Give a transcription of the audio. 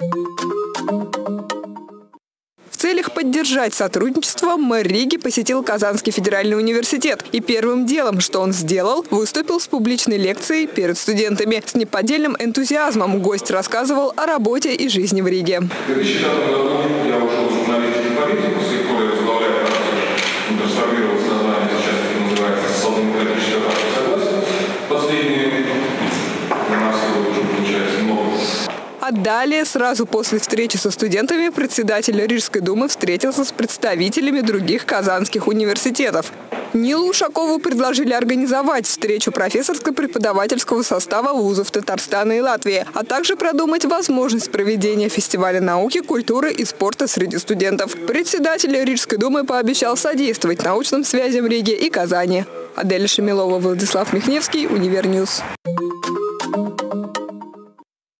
В целях поддержать сотрудничество мэр Риги посетил Казанский федеральный университет. И первым делом, что он сделал, выступил с публичной лекцией перед студентами. С неподдельным энтузиазмом гость рассказывал о работе и жизни в Риге. В 2005 году я ушел в политику, А далее, сразу после встречи со студентами, председатель Рижской думы встретился с представителями других казанских университетов. Нилу Ушакову предложили организовать встречу профессорско-преподавательского состава вузов Татарстана и Латвии, а также продумать возможность проведения фестиваля науки, культуры и спорта среди студентов. Председатель Рижской думы пообещал содействовать научным связям Риги и Казани. Адель Шамилова, Владислав Михневский, Универньюз.